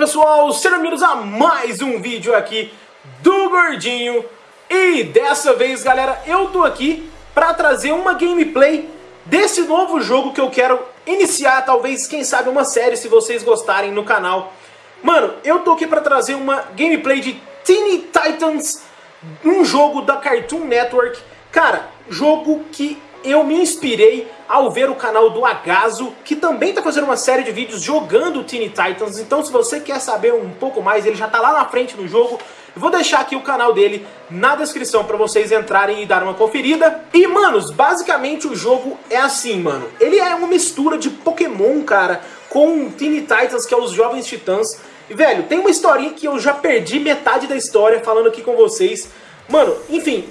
pessoal, sejam bem-vindos a mais um vídeo aqui do Gordinho. E dessa vez galera, eu tô aqui pra trazer uma gameplay desse novo jogo que eu quero iniciar Talvez, quem sabe, uma série se vocês gostarem no canal. Mano, eu tô aqui pra trazer uma gameplay de Teeny Titans Um jogo da Cartoon Network. Cara, jogo que eu me inspirei ao ver o canal do Agaso, que também está fazendo uma série de vídeos jogando Teen Titans, então se você quer saber um pouco mais, ele já está lá na frente no jogo, eu vou deixar aqui o canal dele na descrição para vocês entrarem e dar uma conferida. E, manos, basicamente o jogo é assim, mano. Ele é uma mistura de Pokémon, cara, com Teen Titans, que é os Jovens Titãs. E, velho, tem uma historinha que eu já perdi metade da história falando aqui com vocês. Mano, enfim,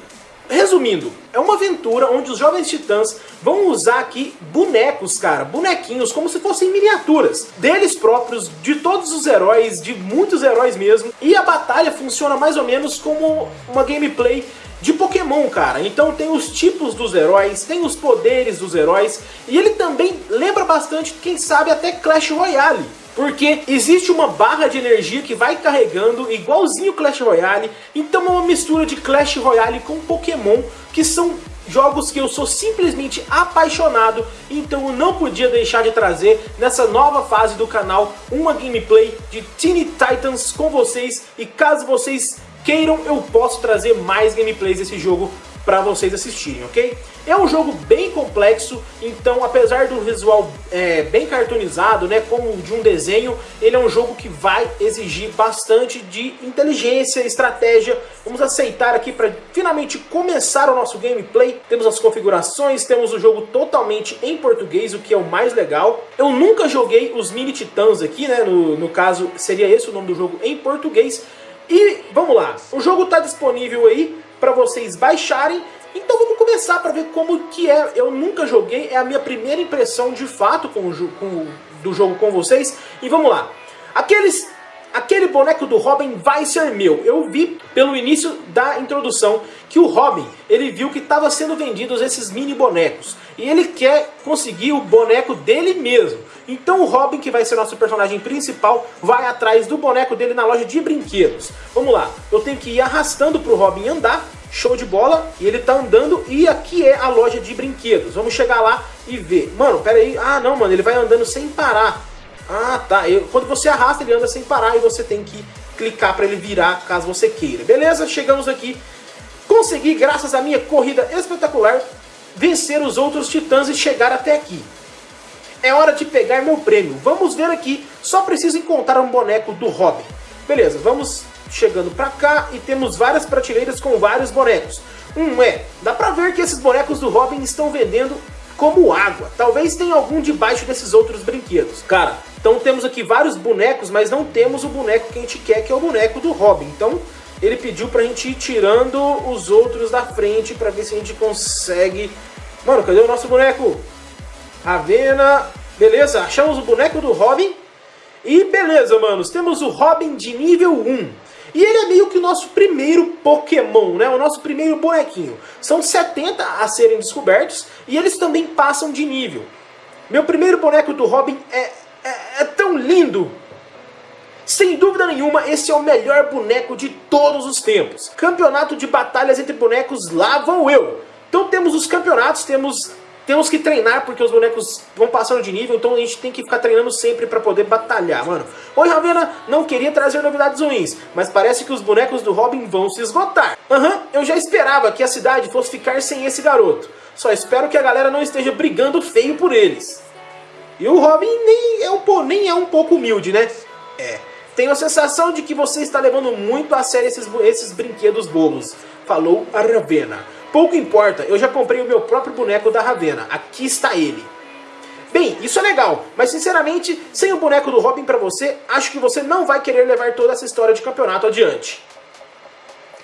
Resumindo, é uma aventura onde os Jovens Titãs vão usar aqui bonecos, cara, bonequinhos, como se fossem miniaturas, deles próprios, de todos os heróis, de muitos heróis mesmo, e a batalha funciona mais ou menos como uma gameplay de Pokémon, cara. Então tem os tipos dos heróis, tem os poderes dos heróis, e ele também lembra bastante, quem sabe, até Clash Royale. Porque existe uma barra de energia que vai carregando igualzinho Clash Royale, então é uma mistura de Clash Royale com Pokémon, que são jogos que eu sou simplesmente apaixonado, então eu não podia deixar de trazer nessa nova fase do canal uma gameplay de Teen Titans com vocês, e caso vocês queiram, eu posso trazer mais gameplays desse jogo para vocês assistirem, ok? É um jogo bem complexo, então apesar do visual é, bem cartoonizado, né, como de um desenho, ele é um jogo que vai exigir bastante de inteligência, estratégia. Vamos aceitar aqui para finalmente começar o nosso gameplay. Temos as configurações, temos o jogo totalmente em português, o que é o mais legal. Eu nunca joguei os Mini Titãs aqui, né, no, no caso seria esse o nome do jogo em português. E vamos lá, o jogo está disponível aí para vocês baixarem. Então vamos começar para ver como que é. Eu nunca joguei, é a minha primeira impressão de fato com o, com, do jogo com vocês. E vamos lá. Aqueles aquele boneco do Robin vai ser meu. Eu vi pelo início da introdução que o Robin, ele viu que estava sendo vendidos esses mini bonecos. E ele quer conseguir o boneco dele mesmo. Então o Robin, que vai ser nosso personagem principal, vai atrás do boneco dele na loja de brinquedos. Vamos lá, eu tenho que ir arrastando para o Robin andar, show de bola, e ele tá andando, e aqui é a loja de brinquedos. Vamos chegar lá e ver. Mano, pera aí, ah não, mano, ele vai andando sem parar. Ah, tá, eu, quando você arrasta ele anda sem parar e você tem que clicar para ele virar caso você queira. Beleza, chegamos aqui. Consegui, graças à minha corrida espetacular, vencer os outros titãs e chegar até aqui. É hora de pegar meu prêmio. Vamos ver aqui. Só preciso encontrar um boneco do Robin. Beleza, vamos chegando pra cá e temos várias prateleiras com vários bonecos. Um é, dá pra ver que esses bonecos do Robin estão vendendo como água. Talvez tenha algum debaixo desses outros brinquedos. Cara, então temos aqui vários bonecos, mas não temos o boneco que a gente quer, que é o boneco do Robin. Então ele pediu pra gente ir tirando os outros da frente pra ver se a gente consegue... Mano, cadê o nosso boneco? Ravena, beleza, achamos o boneco do Robin. E beleza, manos, temos o Robin de nível 1. E ele é meio que o nosso primeiro Pokémon, né? O nosso primeiro bonequinho. São 70 a serem descobertos e eles também passam de nível. Meu primeiro boneco do Robin é, é, é tão lindo. Sem dúvida nenhuma, esse é o melhor boneco de todos os tempos. Campeonato de batalhas entre bonecos, lá vou eu. Então temos os campeonatos, temos temos que treinar porque os bonecos vão passando de nível, então a gente tem que ficar treinando sempre para poder batalhar, mano. Oi, Ravena, não queria trazer novidades ruins, mas parece que os bonecos do Robin vão se esgotar. Aham, uhum, eu já esperava que a cidade fosse ficar sem esse garoto. Só espero que a galera não esteja brigando feio por eles. E o Robin nem é um, nem é um pouco humilde, né? É. Tenho a sensação de que você está levando muito a sério esses, esses brinquedos bobos. Falou a Ravena. Pouco importa, eu já comprei o meu próprio boneco da Ravena. Aqui está ele. Bem, isso é legal, mas sinceramente, sem o boneco do Robin pra você, acho que você não vai querer levar toda essa história de campeonato adiante.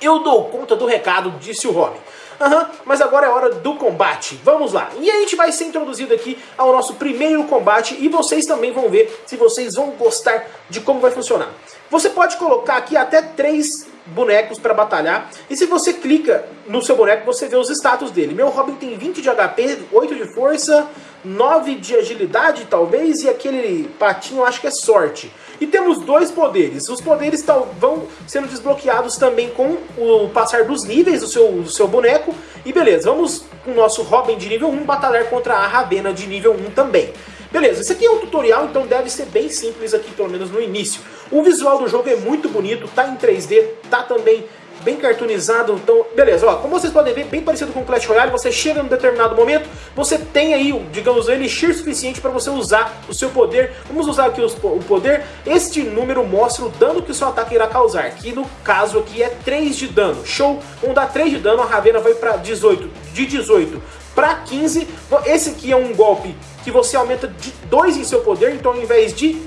Eu dou conta do recado, disse o Robin. Aham, uhum, mas agora é hora do combate. Vamos lá. E a gente vai ser introduzido aqui ao nosso primeiro combate e vocês também vão ver se vocês vão gostar de como vai funcionar. Você pode colocar aqui até três bonecos para batalhar. E se você clica no seu boneco, você vê os status dele. Meu Robin tem 20 de HP, 8 de força, 9 de agilidade talvez, e aquele patinho acho que é sorte. E temos dois poderes. Os poderes vão sendo desbloqueados também com o passar dos níveis do seu, do seu boneco. E beleza, vamos com o nosso Robin de nível 1 batalhar contra a Ravena de nível 1 também. Beleza, esse aqui é um tutorial, então deve ser bem simples aqui, pelo menos no início. O visual do jogo é muito bonito, tá em 3D, tá também bem cartoonizado, então, beleza, ó, como vocês podem ver, bem parecido com o Clash Royale, você chega num determinado momento, você tem aí, digamos, o elixir suficiente para você usar o seu poder, vamos usar aqui o poder, este número mostra o dano que o seu ataque irá causar, que no caso aqui é 3 de dano, show, vamos dar 3 de dano, a Ravena vai para 18, de 18 para 15, esse aqui é um golpe que você aumenta de 2 em seu poder, então ao invés de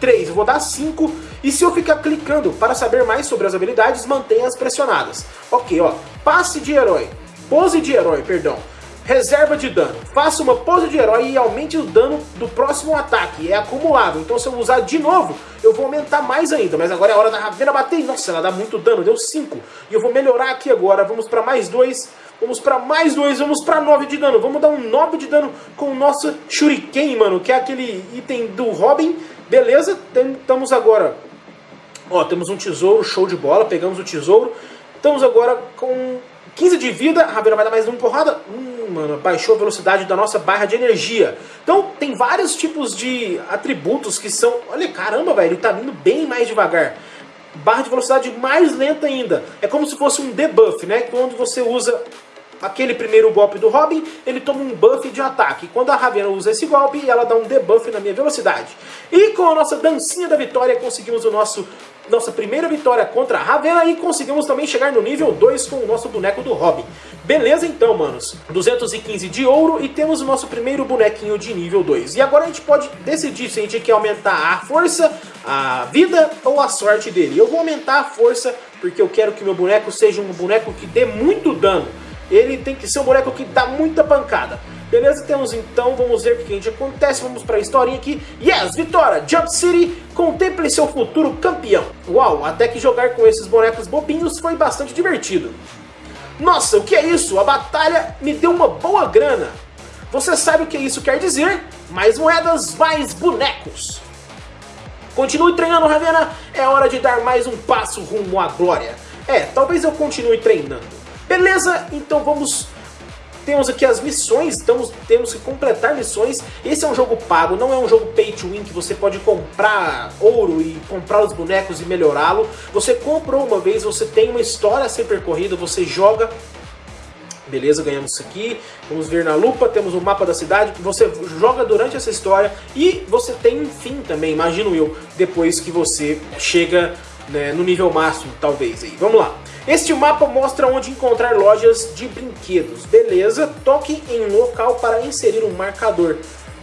3, eu vou dar 5. E se eu ficar clicando para saber mais sobre as habilidades, mantenha-as pressionadas. Ok, ó, passe de herói, pose de herói, perdão. Reserva de dano. Faça uma pose de herói e aumente o dano do próximo ataque. É acumulável. Então se eu usar de novo, eu vou aumentar mais ainda. Mas agora é a hora da Ravena bater. Nossa, ela dá muito dano. Deu 5. E eu vou melhorar aqui agora. Vamos para mais 2. Vamos para mais dois, vamos para 9 de dano. Vamos dar um 9 de dano com o nosso Shuriken, mano, que é aquele item do Robin. Beleza, estamos agora... Ó, temos um tesouro, show de bola, pegamos o tesouro. Estamos agora com 15 de vida, a Ravena vai dar mais uma porrada. Hum, mano, baixou a velocidade da nossa barra de energia. Então, tem vários tipos de atributos que são... Olha, caramba, velho, ele tá vindo bem mais devagar barra de velocidade mais lenta ainda. É como se fosse um debuff, né? Quando você usa aquele primeiro golpe do Robin, ele toma um buff de ataque. Quando a Ravena usa esse golpe, ela dá um debuff na minha velocidade. E com a nossa dancinha da vitória, conseguimos o nosso nossa primeira vitória contra a Ravena e conseguimos também chegar no nível 2 com o nosso boneco do Robin. Beleza então, manos. 215 de ouro e temos o nosso primeiro bonequinho de nível 2. E agora a gente pode decidir se a gente quer aumentar a força, a vida ou a sorte dele. Eu vou aumentar a força porque eu quero que meu boneco seja um boneco que dê muito dano ele tem que ser um boneco que dá muita pancada. Beleza? Temos então, vamos ver o que a gente acontece, vamos para a historinha aqui. Yes, vitória! Jump City, contemple seu futuro campeão. Uau, até que jogar com esses bonecos bobinhos foi bastante divertido. Nossa, o que é isso? A batalha me deu uma boa grana. Você sabe o que isso quer dizer? Mais moedas, mais bonecos. Continue treinando, Ravena. É hora de dar mais um passo rumo à glória. É, talvez eu continue treinando. Beleza? Então vamos... Temos aqui as missões, estamos, temos que completar missões. Esse é um jogo pago, não é um jogo pay to win que você pode comprar ouro e comprar os bonecos e melhorá-lo. Você comprou uma vez, você tem uma história a ser percorrida, você joga Beleza, ganhamos isso aqui. Vamos ver na lupa, temos o mapa da cidade. Você joga durante essa história e você tem um fim também, imagino eu, depois que você chega né, no nível máximo, talvez. Aí. Vamos lá. Este mapa mostra onde encontrar lojas de brinquedos. Beleza, toque em local para inserir um marcador.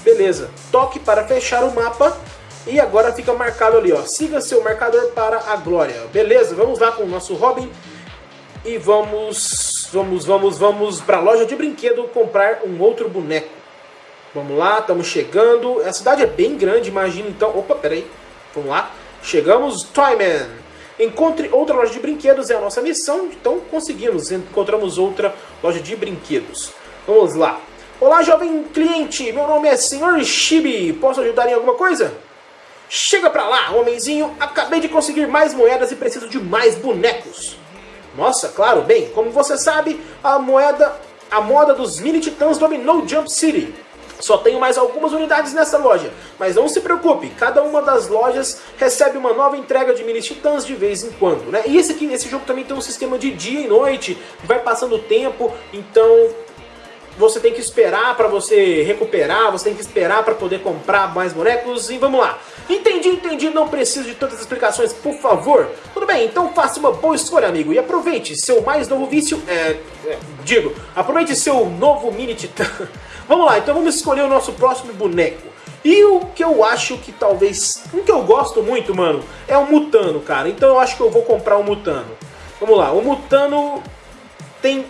Beleza, toque para fechar o mapa e agora fica marcado ali, ó. Siga seu marcador para a glória. Beleza, vamos lá com o nosso Robin e vamos, vamos, vamos, vamos para a loja de brinquedo comprar um outro boneco. Vamos lá, estamos chegando. A cidade é bem grande, imagina então. Opa, peraí. Vamos lá. Chegamos, Toyman. Encontre outra loja de brinquedos, é a nossa missão, então conseguimos, encontramos outra loja de brinquedos. Vamos lá. Olá, jovem cliente, meu nome é Sr. Chibi, posso ajudar em alguma coisa? Chega pra lá, homenzinho, acabei de conseguir mais moedas e preciso de mais bonecos. Nossa, claro, bem, como você sabe, a moeda, a moda dos mini titãs dominou Jump City. Só tenho mais algumas unidades nessa loja, mas não se preocupe, cada uma das lojas recebe uma nova entrega de mini titãs de vez em quando, né? E esse aqui, esse jogo também tem um sistema de dia e noite, vai passando o tempo, então você tem que esperar para você recuperar, você tem que esperar para poder comprar mais bonecos e vamos lá. Entendi, entendi, não preciso de tantas explicações, por favor. Tudo bem, então faça uma boa escolha, amigo, e aproveite seu mais novo vício, é, é digo, aproveite seu novo mini titã. vamos lá, então vamos escolher o nosso próximo boneco. E o que eu acho que talvez, um que eu gosto muito, mano, é o Mutano, cara. Então eu acho que eu vou comprar o Mutano. Vamos lá, o Mutano tem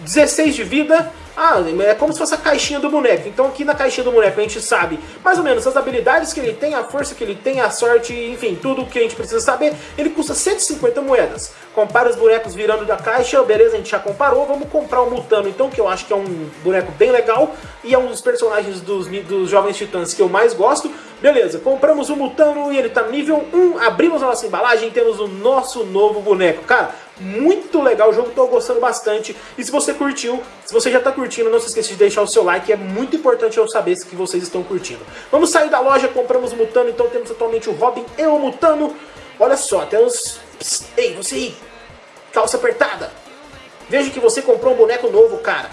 16 de vida, Ah, é como se fosse a caixinha do boneco. Então aqui na caixinha do boneco a gente sabe mais ou menos as habilidades que ele tem, a força que ele tem, a sorte, enfim, tudo o que a gente precisa saber. Ele custa 150 moedas. Compara os bonecos virando da caixa, beleza, a gente já comparou. Vamos comprar o Mutano então, que eu acho que é um boneco bem legal. E é um dos personagens dos, dos Jovens Titãs que eu mais gosto. Beleza, compramos o Mutano e ele tá nível 1. Abrimos a nossa embalagem e temos o nosso novo boneco. Cara, muito legal o jogo, tô gostando bastante. E se você curtiu, se você já tá curtindo, não se esqueça de deixar o seu like, é muito importante eu saber que vocês estão curtindo. Vamos sair da loja, compramos o Mutano, então temos atualmente o Robin e o Mutano. Olha só, temos... Ei, você aí, calça apertada. Veja que você comprou um boneco novo, cara.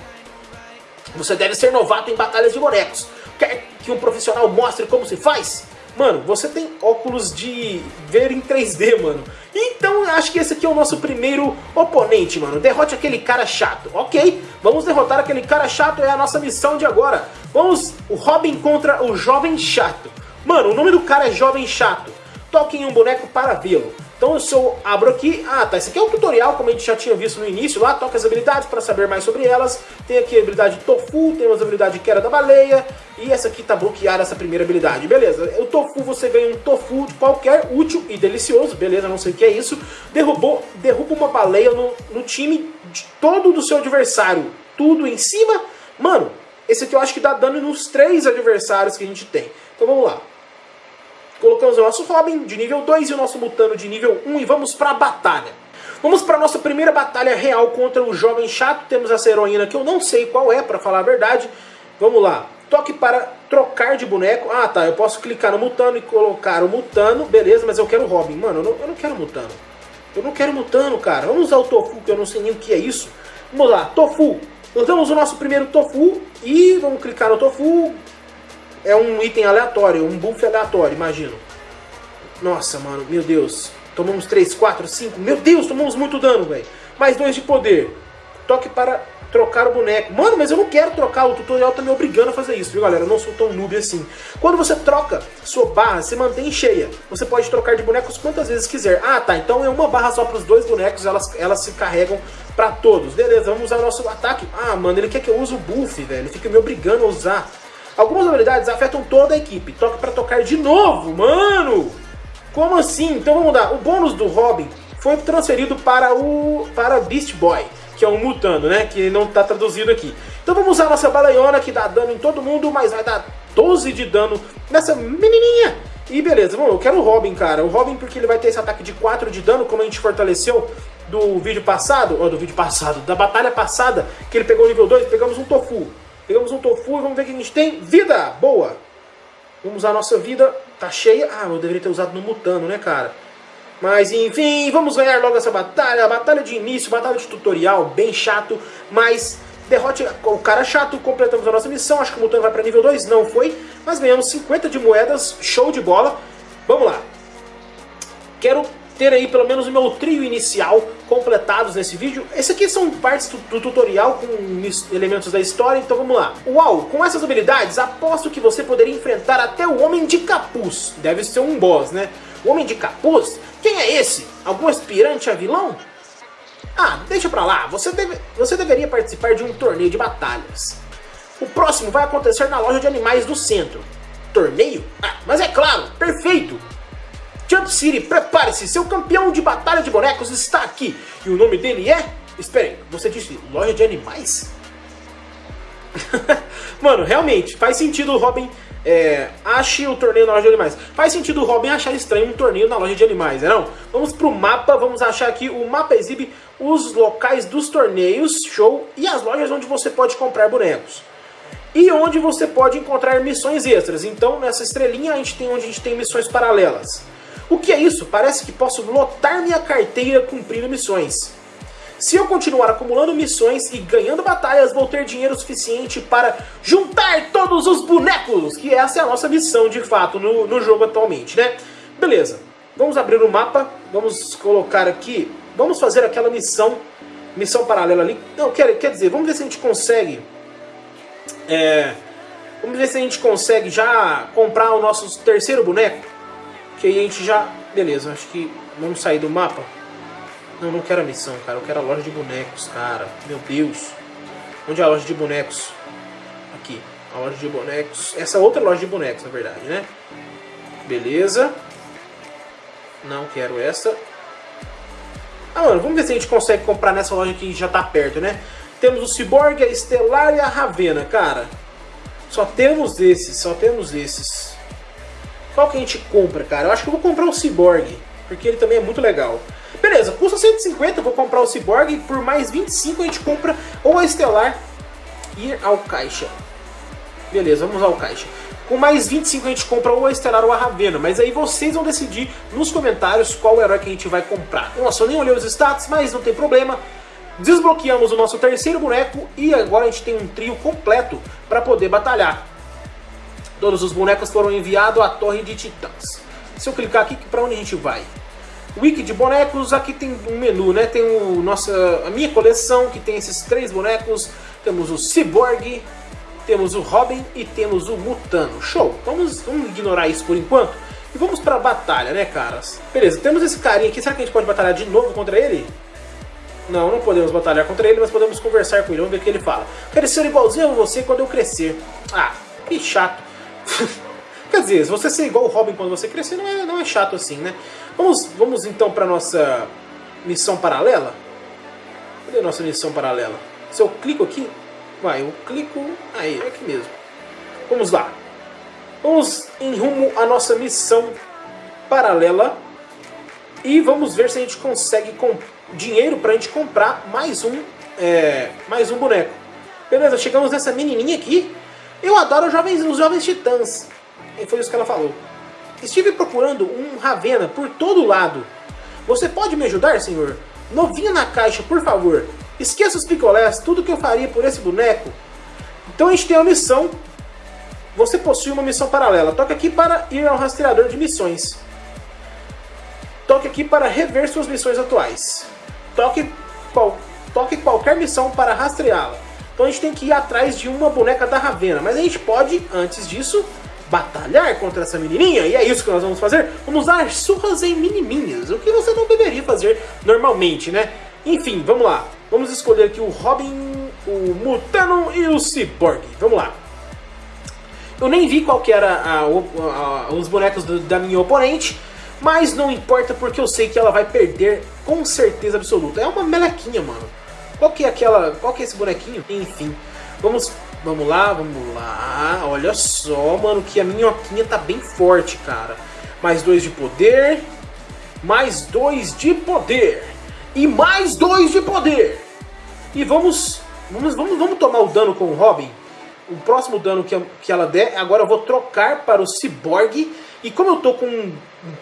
Você deve ser novato em batalhas de bonecos. Quer que um profissional mostre como se faz? Mano, você tem óculos de ver em 3D, mano. Então acho que esse aqui é o nosso primeiro oponente, mano. Derrote aquele cara chato. Ok, vamos derrotar aquele cara chato, é a nossa missão de agora. Vamos, o Robin contra o Jovem Chato. Mano, o nome do cara é Jovem Chato. Toque em um boneco para vê-lo. Então se eu abro aqui, ah tá, esse aqui é um tutorial, como a gente já tinha visto no início lá, toca as habilidades para saber mais sobre elas. Tem aqui a habilidade Tofu, tem as habilidades Queda da Baleia, e essa aqui tá bloqueada, essa primeira habilidade, beleza. O Tofu, você ganha um Tofu de qualquer, útil e delicioso, beleza, não sei o que é isso. Derrubou, derruba uma baleia no, no time de todo do seu adversário, tudo em cima. Mano, esse aqui eu acho que dá dano nos três adversários que a gente tem. Então vamos lá. O nosso Robin de nível 2 e o nosso Mutano de nível 1 e vamos para a batalha. Vamos para a nossa primeira batalha real contra o Jovem Chato. Temos essa heroína que eu não sei qual é, para falar a verdade. Vamos lá. Toque para trocar de boneco. Ah, tá. Eu posso clicar no Mutano e colocar o Mutano. Beleza, mas eu quero o Robin. Mano, eu não, eu não quero Mutano. Eu não quero Mutano, cara. Vamos usar o Tofu, que eu não sei nem o que é isso. Vamos lá. Tofu. Usamos o nosso primeiro Tofu. E vamos clicar no Tofu é um item aleatório, um buff aleatório, imagino. Nossa, mano, meu Deus. Tomamos 3, 4, 5. Meu Deus, tomamos muito dano, velho. Mais 2 de poder. Toque para trocar o boneco. Mano, mas eu não quero trocar, o tutorial tá me obrigando a fazer isso, viu, galera? Eu não sou tão noob assim. Quando você troca sua barra, você mantém cheia. Você pode trocar de bonecos quantas vezes quiser. Ah, tá, então é uma barra só para os dois bonecos, elas, elas se carregam para todos. Beleza, vamos usar o nosso ataque. Ah, mano, ele quer que eu use o buff, velho. Ele fica me obrigando a usar. Algumas habilidades afetam toda a equipe. Toque para tocar de novo, mano! Como assim? Então vamos dar. O bônus do Robin foi transferido para o para Beast Boy, que é um mutano, né? Que não está traduzido aqui. Então vamos usar nossa balaiona, que dá dano em todo mundo, mas vai dar 12 de dano nessa menininha. E beleza, vamos, eu quero o Robin, cara. O Robin porque ele vai ter esse ataque de 4 de dano, como a gente fortaleceu do vídeo passado, ou do vídeo passado, da batalha passada, que ele pegou o nível 2, pegamos um Tofu. Pegamos um tofu e vamos ver o que a gente tem. Vida! Boa! Vamos usar a nossa vida. Tá cheia. Ah, eu deveria ter usado no Mutano, né, cara? Mas enfim, vamos ganhar logo essa batalha. Batalha de início, batalha de tutorial, bem chato. Mas derrote o cara chato, completamos a nossa missão. Acho que o Mutano vai para nível 2, não foi. Mas ganhamos 50 de moedas, show de bola. Vamos lá. Quero ter aí pelo menos o meu trio inicial completados nesse vídeo. Esse aqui são partes do, do, tutorial com elementos da história, então vamos lá. Uau, com essas habilidades, aposto que você poderia enfrentar até o Homem de Capuz. Deve ser um boss, né? O Homem de Capuz? Quem é esse? Algum aspirante a vilão? Ah, deixa pra lá, você, deve, você deveria participar de um torneio de batalhas. O próximo vai acontecer na loja de animais do centro. Torneio? Ah, mas é claro, perfeito! Jump City, prepare-se, seu campeão de batalha de bonecos está aqui. E o nome dele é... Espere, você disse loja de animais? Mano, realmente, faz sentido o Robin é, ache o torneio na loja de animais. Faz sentido o Robin achar estranho um torneio na loja de animais, não? Vamos pro mapa, vamos achar aqui, o mapa exibe os locais dos torneios, show, e as lojas onde você pode comprar bonecos. E onde você pode encontrar missões extras. Então, nessa estrelinha, a gente tem onde a gente tem missões paralelas. O que é isso? Parece que posso lotar minha carteira cumprindo missões. Se eu continuar acumulando missões e ganhando batalhas, vou ter dinheiro suficiente para juntar todos os bonecos, que essa é a nossa missão de fato no, no jogo atualmente, né? Beleza, vamos abrir o mapa, vamos colocar aqui, vamos fazer aquela missão, missão paralela ali. Não, quer, quer dizer, vamos ver se a gente consegue, é, vamos ver se a gente consegue já comprar o nosso terceiro boneco. Que aí a gente já... Beleza, acho que vamos sair do mapa. Não, não quero a missão, cara. Eu quero a loja de bonecos, cara. Meu Deus. Onde é a loja de bonecos? Aqui, a loja de bonecos. Essa outra loja de bonecos, na verdade, né? Beleza. Não quero essa. Ah, mano, vamos ver se a gente consegue comprar nessa loja que já tá perto, né? Temos o Cyborg, a Estelar e a Ravena, cara. Só temos esses, só temos esses. Qual que a gente compra, cara? Eu acho que eu vou comprar o Cyborg, porque ele também é muito legal. Beleza, custa 150, eu vou comprar o Cyborg, por mais 25 a gente compra ou a Estelar e ao caixa. Beleza, vamos ao caixa. Com mais 25 a gente compra ou a Estelar ou a Ravena, mas aí vocês vão decidir nos comentários qual herói que a gente vai comprar. Nossa, eu nem olhei os status, mas não tem problema. Desbloqueamos o nosso terceiro boneco e agora a gente tem um trio completo para poder batalhar. Todos os bonecos foram enviados à Torre de Titãs. Se eu clicar aqui, para onde a gente vai? Wiki de bonecos, aqui tem um menu, né? Tem o nossa, a minha coleção, que tem esses três bonecos. Temos o Cyborg, temos o Robin e temos o Mutano. Show! Vamos, vamos ignorar isso por enquanto. E vamos pra batalha, né, caras? Beleza, temos esse carinha aqui. Será que a gente pode batalhar de novo contra ele? Não, não podemos batalhar contra ele, mas podemos conversar com ele, vamos ver o que ele fala. Quero ser igualzinho a você quando eu crescer. Ah, que chato. Quer dizer, se você ser igual o Robin quando você crescer, não é, não é chato assim, né? Vamos, vamos então para nossa missão paralela? Cadê a nossa missão paralela? Se eu clico aqui, vai, eu clico, aí, é aqui mesmo. Vamos lá. Vamos em rumo à nossa missão paralela e vamos ver se a gente consegue comprar dinheiro pra gente comprar mais um, é, mais um boneco. Beleza, chegamos nessa menininha aqui. Eu adoro jovens, os jovens titãs. E foi isso que ela falou. Estive procurando um Ravena por todo lado. Você pode me ajudar, senhor? Novinha na caixa, por favor. Esqueça os picolés, tudo que eu faria por esse boneco. Então a gente tem uma missão. Você possui uma missão paralela. Toque aqui para ir ao rastreador de missões. Toque aqui para rever suas missões atuais toque, qual, toque qualquer missão para rastreá-la. Então a gente tem que ir atrás de uma boneca da Ravena. Mas a gente pode, antes disso, batalhar contra essa menininha. E é isso que nós vamos fazer. Vamos dar surras em menininhas. O que você não deveria fazer normalmente, né? Enfim, vamos lá. Vamos escolher aqui o Robin, o Mutano e o Cyborg. Vamos lá. Eu nem vi qual que era a, a, a, os bonecos do, da minha oponente. Mas não importa porque eu sei que ela vai perder com certeza absoluta. É uma melequinha, mano. Qual que é aquela... Qual que é esse bonequinho? Enfim. Vamos... Vamos lá, vamos lá. Olha só, mano, que a minhoquinha tá bem forte, cara. Mais dois de poder. Mais dois de poder. E mais dois de poder. E vamos... Vamos, vamos, vamos tomar o dano com o Robin. O próximo dano que, que ela der, agora eu vou trocar para o Cyborg e como eu tô com um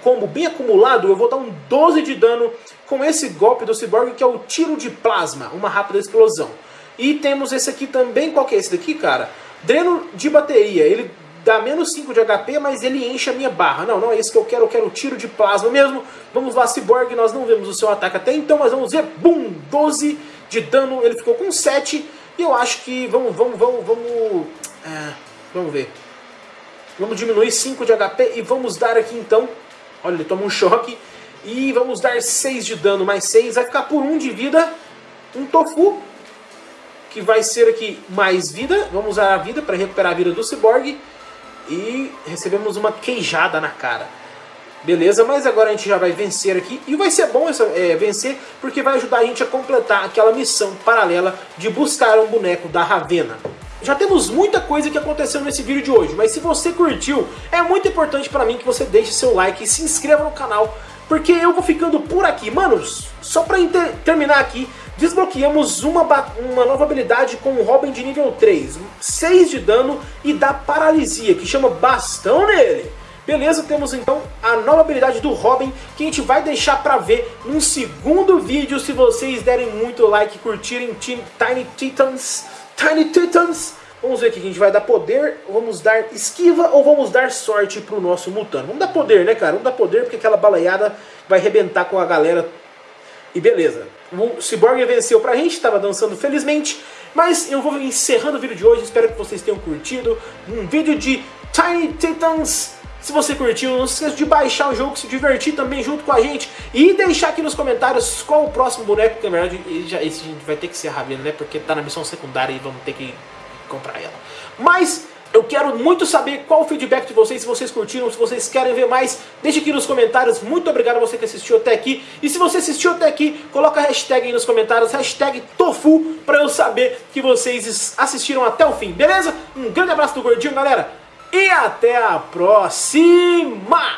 combo bem acumulado, eu vou dar um 12 de dano com esse golpe do Cyborg, que é o tiro de plasma, uma rápida explosão. E temos esse aqui também, qual que é esse daqui, cara? Dreno de bateria, ele dá menos 5 de HP, mas ele enche a minha barra. Não, não é isso que eu quero, eu quero o tiro de plasma mesmo. Vamos lá, Cyborg, nós não vemos o seu ataque até então, mas vamos ver, bum, 12 de dano, ele ficou com 7. E eu acho que, vamos, vamos, vamos, vamos, é, vamos ver. Vamos diminuir 5 de HP e vamos dar aqui então... Olha, ele toma um choque. E vamos dar 6 de dano, mais 6. Vai ficar por 1 de vida. Um Tofu. Que vai ser aqui mais vida. Vamos usar a vida para recuperar a vida do Cyborg. E recebemos uma queijada na cara. Beleza, mas agora a gente já vai vencer aqui. E vai ser bom essa, é, vencer, porque vai ajudar a gente a completar aquela missão paralela de buscar um boneco da Ravena. Já temos muita coisa que aconteceu nesse vídeo de hoje, mas se você curtiu, é muito importante pra mim que você deixe seu like e se inscreva no canal, porque eu vou ficando por aqui. Manos, só pra terminar aqui, desbloqueamos uma, uma nova habilidade com o Robin de nível 3, 6 de dano e dá paralisia, que chama Bastão nele. Beleza, temos então a nova habilidade do Robin, que a gente vai deixar pra ver num segundo vídeo, se vocês derem muito like e curtirem Tiny Titans Tiny Titans. Vamos ver aqui, a gente vai dar poder, vamos dar esquiva ou vamos dar sorte pro nosso Mutano. Vamos dar poder, né, cara? Vamos dar poder porque aquela balaiada vai arrebentar com a galera. E beleza. O Cyborg venceu pra gente, tava dançando felizmente. Mas eu vou encerrando o vídeo de hoje, espero que vocês tenham curtido. Um vídeo de Tiny Titans Se você curtiu, não se esqueça de baixar o jogo, se divertir também junto com a gente e deixar aqui nos comentários qual o próximo boneco, que na verdade já, esse a gente vai ter que ser a Ravena, né? Porque tá na missão secundária e vamos ter que comprar ela. Mas eu quero muito saber qual o feedback de vocês, se vocês curtiram, se vocês querem ver mais, deixe aqui nos comentários. Muito obrigado a você que assistiu até aqui. E se você assistiu até aqui, coloca a hashtag aí nos comentários, hashtag Tofu, pra eu saber que vocês assistiram até o fim, beleza? Um grande abraço do Gordinho, galera, e até a próxima!